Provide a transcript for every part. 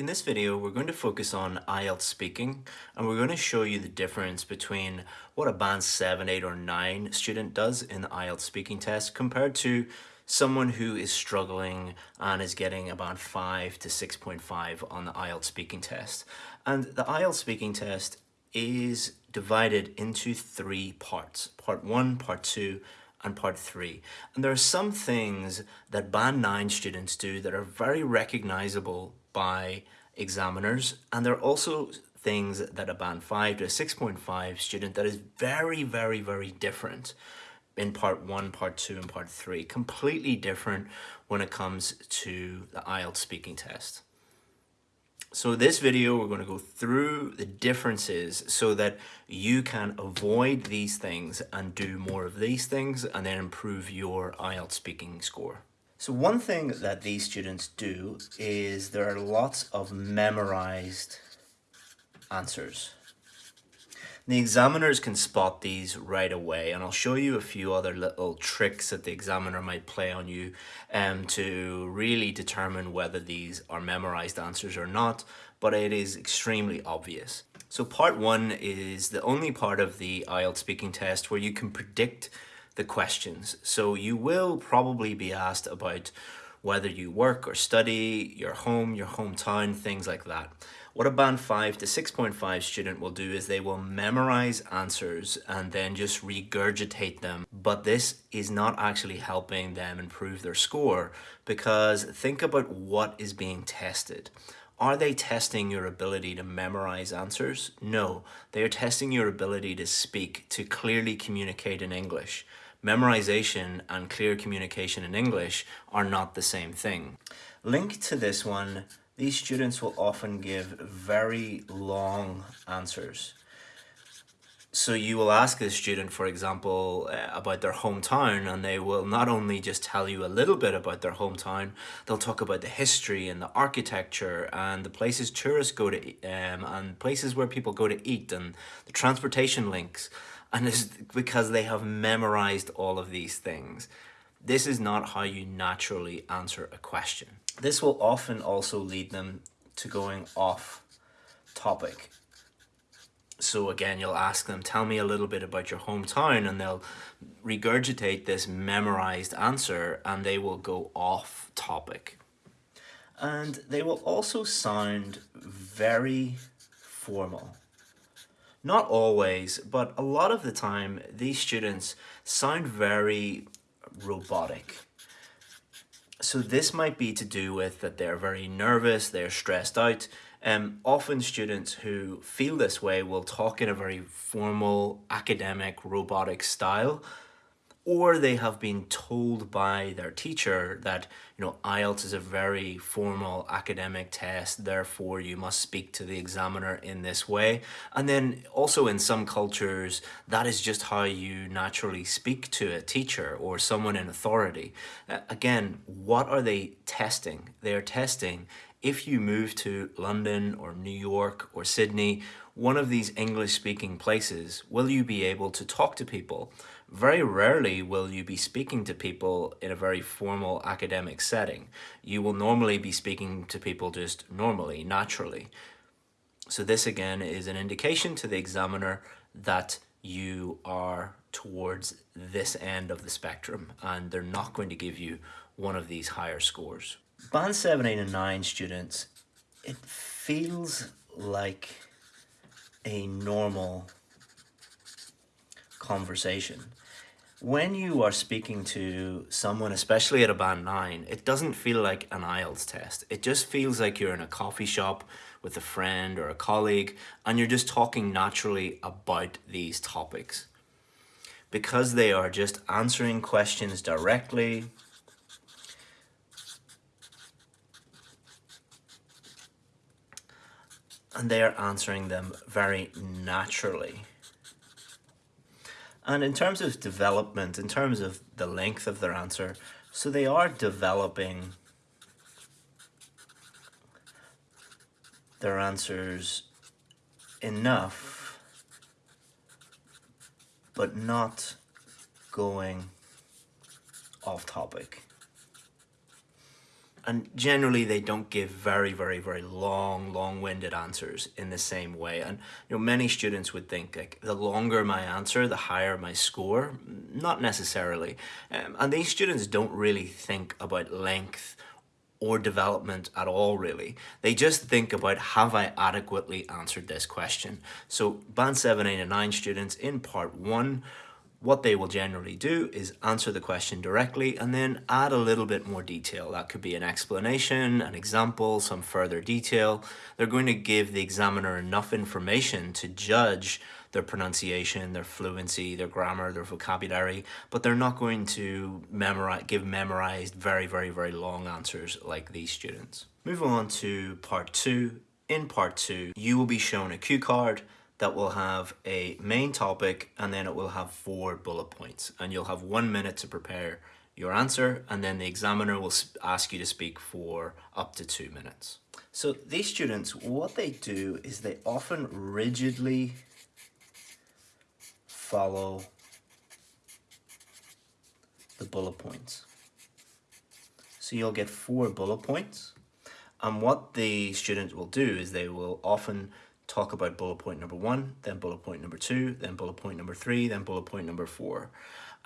In this video, we're going to focus on IELTS speaking and we're going to show you the difference between what a band 7, 8 or 9 student does in the IELTS speaking test compared to someone who is struggling and is getting about 5 to 6.5 on the IELTS speaking test. And the IELTS speaking test is divided into three parts. Part 1, Part 2 and part three. And there are some things that band nine students do that are very recognizable by examiners and there are also things that a band 5 to a 6.5 student that is very very very different in part 1, part 2 and part 3 completely different when it comes to the IELTS speaking test. So this video we're going to go through the differences so that you can avoid these things and do more of these things and then improve your IELTS speaking score. So one thing that these students do is there are lots of memorized answers. The examiners can spot these right away and I'll show you a few other little tricks that the examiner might play on you um, to really determine whether these are memorized answers or not, but it is extremely obvious. So part one is the only part of the IELTS speaking test where you can predict the questions. So you will probably be asked about whether you work or study, your home, your hometown, things like that. What a band 5 to 6.5 student will do is they will memorize answers and then just regurgitate them. But this is not actually helping them improve their score because think about what is being tested. Are they testing your ability to memorize answers? No, they are testing your ability to speak, to clearly communicate in English. Memorization and clear communication in English are not the same thing. Linked to this one, these students will often give very long answers. So you will ask a student, for example, uh, about their hometown and they will not only just tell you a little bit about their hometown, they'll talk about the history and the architecture and the places tourists go to um, and places where people go to eat and the transportation links. And it's because they have memorized all of these things. This is not how you naturally answer a question. This will often also lead them to going off topic so again, you'll ask them, tell me a little bit about your hometown and they'll regurgitate this memorized answer and they will go off topic. And they will also sound very formal. Not always, but a lot of the time, these students sound very robotic. So this might be to do with that they're very nervous, they're stressed out, um, often students who feel this way will talk in a very formal, academic, robotic style, or they have been told by their teacher that, you know, IELTS is a very formal academic test, therefore you must speak to the examiner in this way. And then also in some cultures, that is just how you naturally speak to a teacher or someone in authority. Uh, again, what are they testing? They are testing if you move to London or New York or Sydney, one of these English speaking places, will you be able to talk to people? Very rarely will you be speaking to people in a very formal academic setting. You will normally be speaking to people just normally, naturally. So this again is an indication to the examiner that you are towards this end of the spectrum and they're not going to give you one of these higher scores. Band 7, 8 and 9 students, it feels like a normal conversation. When you are speaking to someone, especially at a band 9, it doesn't feel like an IELTS test. It just feels like you're in a coffee shop with a friend or a colleague and you're just talking naturally about these topics. Because they are just answering questions directly, and they are answering them very naturally. And in terms of development, in terms of the length of their answer, so they are developing their answers enough, but not going off topic. And generally they don't give very very very long long-winded answers in the same way and you know many students would think like the longer my answer the higher my score not necessarily um, and these students don't really think about length or development at all really. They just think about have I adequately answered this question. So band 7, 8 and 9 students in part 1 what they will generally do is answer the question directly and then add a little bit more detail. That could be an explanation, an example, some further detail. They're going to give the examiner enough information to judge their pronunciation, their fluency, their grammar, their vocabulary, but they're not going to memorize, give memorized very, very, very long answers like these students. Moving on to part two. In part two, you will be shown a cue card that will have a main topic and then it will have four bullet points and you'll have one minute to prepare your answer and then the examiner will ask you to speak for up to two minutes. So these students, what they do is they often rigidly follow the bullet points. So you'll get four bullet points and what the students will do is they will often talk about bullet point number one, then bullet point number two, then bullet point number three, then bullet point number four.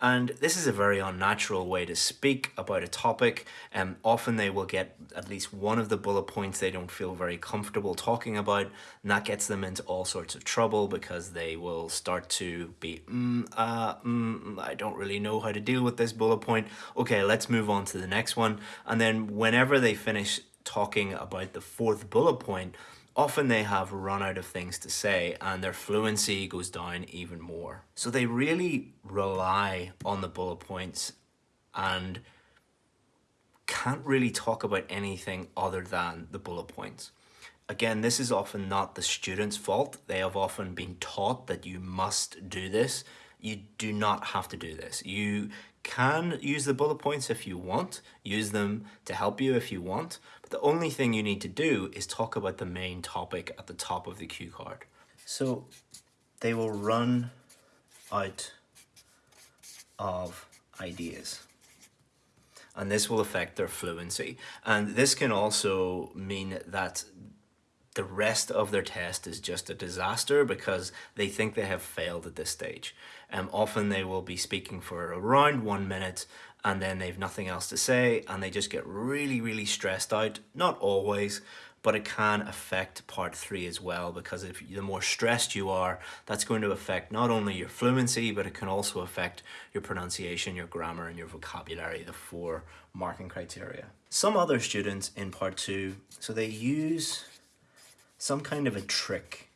And this is a very unnatural way to speak about a topic. And um, often they will get at least one of the bullet points they don't feel very comfortable talking about. And that gets them into all sorts of trouble because they will start to be, mm, uh, mm, I don't really know how to deal with this bullet point. Okay, let's move on to the next one. And then whenever they finish talking about the fourth bullet point, often they have run out of things to say and their fluency goes down even more. So they really rely on the bullet points and can't really talk about anything other than the bullet points. Again, this is often not the student's fault. They have often been taught that you must do this. You do not have to do this. You can use the bullet points if you want, use them to help you if you want, but the only thing you need to do is talk about the main topic at the top of the cue card. So they will run out of ideas and this will affect their fluency. And this can also mean that the rest of their test is just a disaster because they think they have failed at this stage. Um, often they will be speaking for around one minute and then they've nothing else to say and they just get really, really stressed out. Not always, but it can affect part three as well because if the more stressed you are, that's going to affect not only your fluency, but it can also affect your pronunciation, your grammar, and your vocabulary, the four marking criteria. Some other students in part two, so they use some kind of a trick.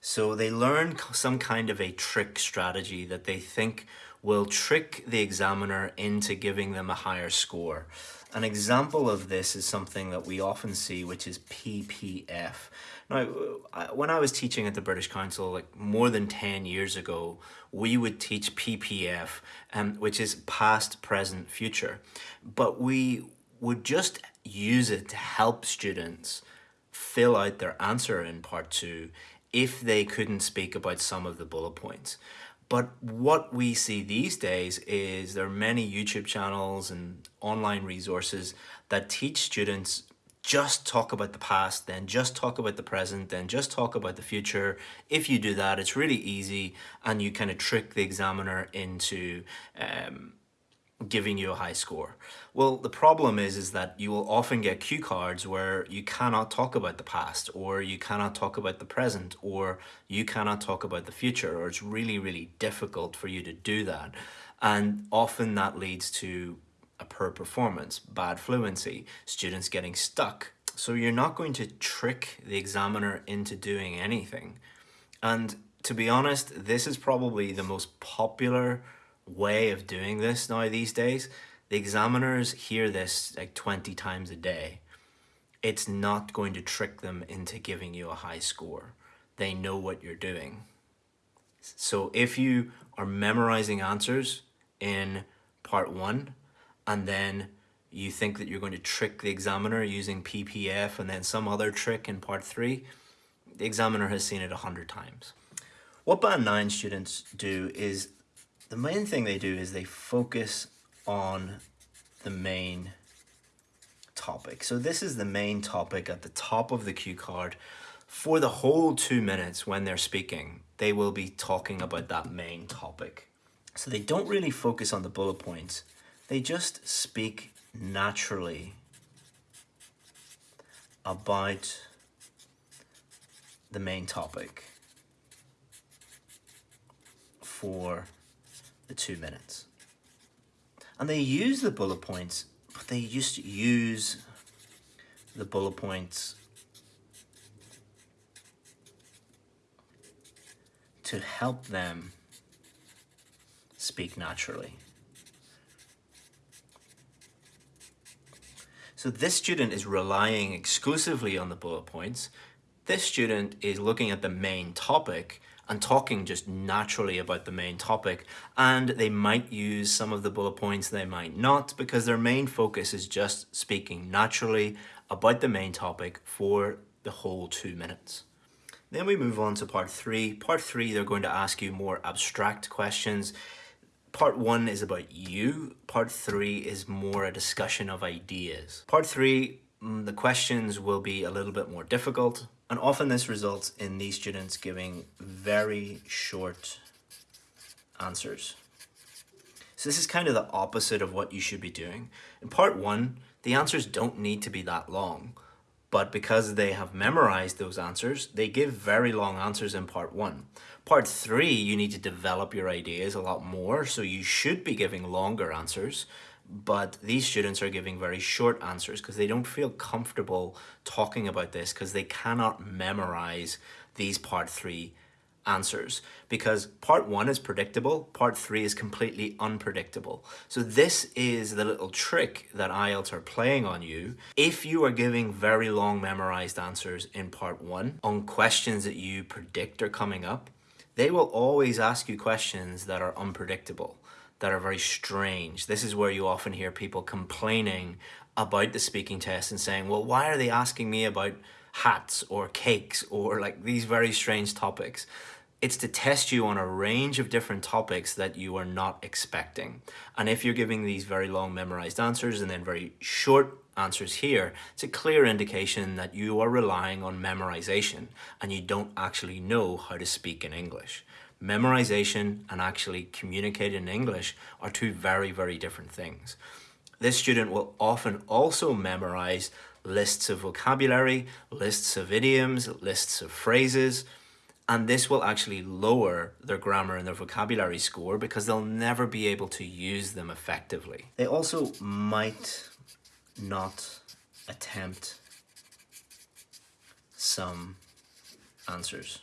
So they learn some kind of a trick strategy that they think will trick the examiner into giving them a higher score. An example of this is something that we often see, which is PPF. Now, when I was teaching at the British Council, like more than 10 years ago, we would teach PPF, um, which is past, present, future. But we would just use it to help students fill out their answer in part two if they couldn't speak about some of the bullet points. But what we see these days is there are many YouTube channels and online resources that teach students just talk about the past, then just talk about the present, then just talk about the future. If you do that, it's really easy and you kind of trick the examiner into um, giving you a high score. Well, the problem is, is that you will often get cue cards where you cannot talk about the past or you cannot talk about the present or you cannot talk about the future or it's really, really difficult for you to do that. And often that leads to a poor performance, bad fluency, students getting stuck. So you're not going to trick the examiner into doing anything. And to be honest, this is probably the most popular way of doing this now these days. The examiners hear this like 20 times a day. It's not going to trick them into giving you a high score. They know what you're doing. So if you are memorizing answers in part one and then you think that you're going to trick the examiner using PPF and then some other trick in part three, the examiner has seen it a hundred times. What Band 9 students do is the main thing they do is they focus on the main topic. So this is the main topic at the top of the cue card. For the whole two minutes when they're speaking, they will be talking about that main topic. So they don't really focus on the bullet points. They just speak naturally about the main topic for the two minutes. And they use the bullet points, but they just use the bullet points to help them speak naturally. So this student is relying exclusively on the bullet points. This student is looking at the main topic and talking just naturally about the main topic. And they might use some of the bullet points, they might not, because their main focus is just speaking naturally about the main topic for the whole two minutes. Then we move on to part three. Part three, they're going to ask you more abstract questions Part one is about you. Part three is more a discussion of ideas. Part three, mm, the questions will be a little bit more difficult. And often this results in these students giving very short answers. So this is kind of the opposite of what you should be doing. In part one, the answers don't need to be that long but because they have memorized those answers, they give very long answers in part one. Part three, you need to develop your ideas a lot more, so you should be giving longer answers, but these students are giving very short answers because they don't feel comfortable talking about this because they cannot memorize these part three answers because part one is predictable, part three is completely unpredictable. So this is the little trick that IELTS are playing on you. If you are giving very long memorized answers in part one on questions that you predict are coming up, they will always ask you questions that are unpredictable, that are very strange. This is where you often hear people complaining about the speaking test and saying, well, why are they asking me about hats or cakes or like these very strange topics? it's to test you on a range of different topics that you are not expecting. And if you're giving these very long memorized answers and then very short answers here, it's a clear indication that you are relying on memorization and you don't actually know how to speak in English. Memorization and actually communicating in English are two very, very different things. This student will often also memorize lists of vocabulary, lists of idioms, lists of phrases, and this will actually lower their grammar and their vocabulary score because they'll never be able to use them effectively. They also might not attempt some answers.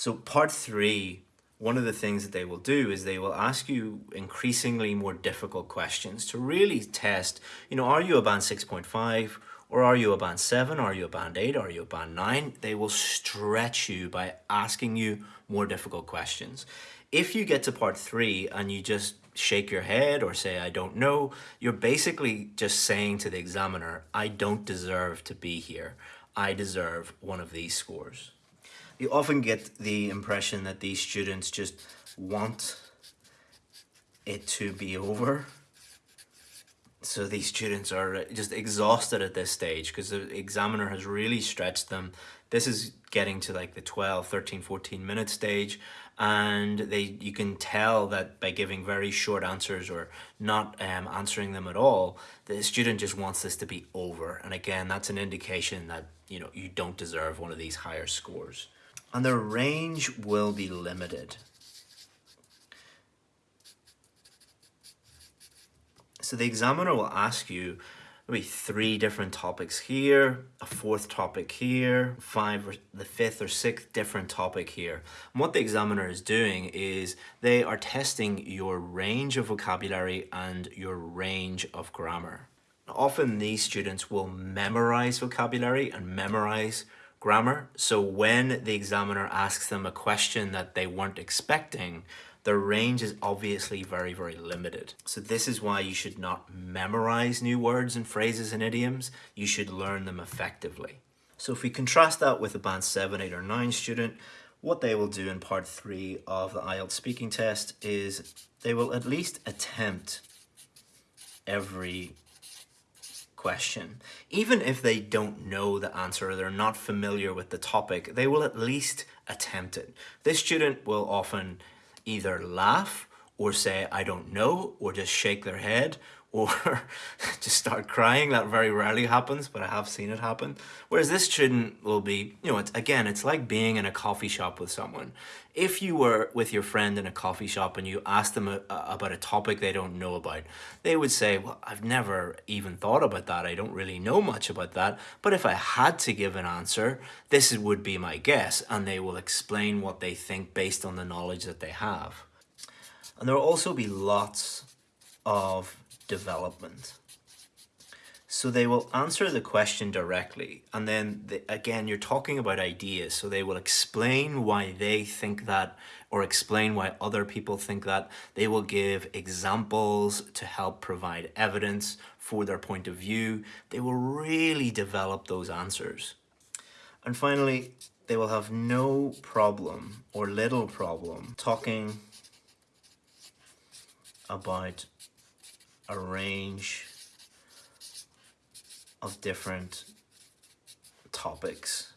So part three, one of the things that they will do is they will ask you increasingly more difficult questions to really test, you know, are you a band 6.5 or are you a band 7? Are you a band 8? Are you a band 9? They will stretch you by asking you more difficult questions. If you get to part 3 and you just shake your head or say, I don't know, you're basically just saying to the examiner, I don't deserve to be here. I deserve one of these scores. You often get the impression that these students just want it to be over so these students are just exhausted at this stage because the examiner has really stretched them. This is getting to like the 12, 13, 14 minute stage and they you can tell that by giving very short answers or not um, answering them at all, the student just wants this to be over. And again, that's an indication that you know you don't deserve one of these higher scores. And the range will be limited. So the examiner will ask you maybe three different topics here, a fourth topic here, five or the fifth or sixth different topic here. And what the examiner is doing is they are testing your range of vocabulary and your range of grammar. Often these students will memorize vocabulary and memorize grammar. So when the examiner asks them a question that they weren't expecting, the range is obviously very, very limited. So this is why you should not memorize new words and phrases and idioms. You should learn them effectively. So if we contrast that with a band 7, 8 or 9 student, what they will do in part 3 of the IELTS speaking test is they will at least attempt every question. Even if they don't know the answer or they're not familiar with the topic, they will at least attempt it. This student will often either laugh or say, I don't know, or just shake their head, or just start crying. That very rarely happens, but I have seen it happen. Whereas this student will be, you know, it's, again, it's like being in a coffee shop with someone. If you were with your friend in a coffee shop and you asked them a, a, about a topic they don't know about, they would say, well, I've never even thought about that. I don't really know much about that. But if I had to give an answer, this would be my guess. And they will explain what they think based on the knowledge that they have. And there will also be lots of development. So they will answer the question directly. And then they, again, you're talking about ideas. So they will explain why they think that or explain why other people think that. They will give examples to help provide evidence for their point of view. They will really develop those answers. And finally, they will have no problem or little problem talking about a range of different topics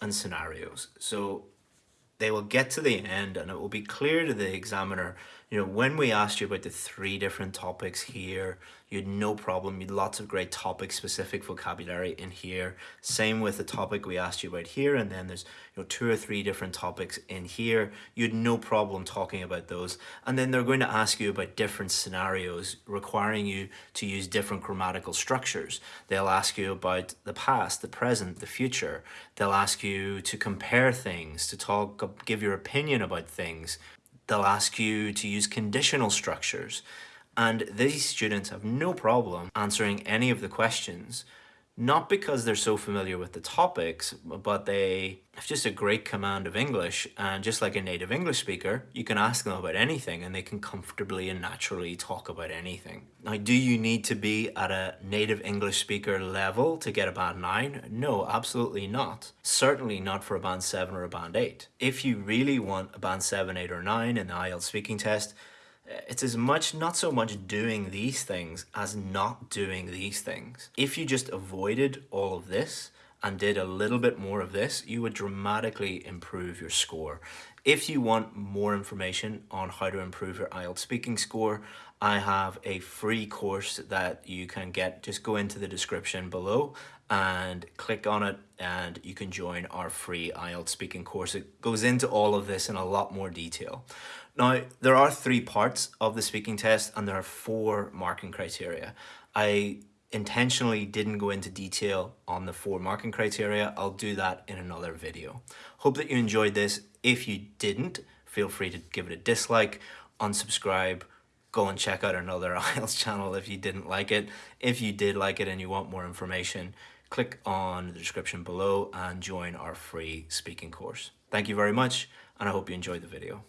and scenarios. So they will get to the end and it will be clear to the examiner you know, when we asked you about the three different topics here, you had no problem. You had lots of great topic specific vocabulary in here. Same with the topic we asked you about here. And then there's, you know, two or three different topics in here. You had no problem talking about those. And then they're going to ask you about different scenarios requiring you to use different grammatical structures. They'll ask you about the past, the present, the future. They'll ask you to compare things, to talk, give your opinion about things. They'll ask you to use conditional structures. And these students have no problem answering any of the questions, not because they're so familiar with the topics, but they have just a great command of English. And just like a native English speaker, you can ask them about anything and they can comfortably and naturally talk about anything. Now, do you need to be at a native English speaker level to get a band 9? No, absolutely not. Certainly not for a band 7 or a band 8. If you really want a band 7, 8 or 9 in the IELTS speaking test, it's as much not so much doing these things as not doing these things. If you just avoided all of this and did a little bit more of this, you would dramatically improve your score. If you want more information on how to improve your IELTS speaking score, I have a free course that you can get. Just go into the description below and click on it and you can join our free IELTS speaking course. It goes into all of this in a lot more detail. Now, there are three parts of the speaking test and there are four marking criteria. I intentionally didn't go into detail on the four marking criteria. I'll do that in another video. Hope that you enjoyed this. If you didn't, feel free to give it a dislike, unsubscribe, go and check out another IELTS channel if you didn't like it. If you did like it and you want more information, click on the description below and join our free speaking course. Thank you very much and I hope you enjoyed the video.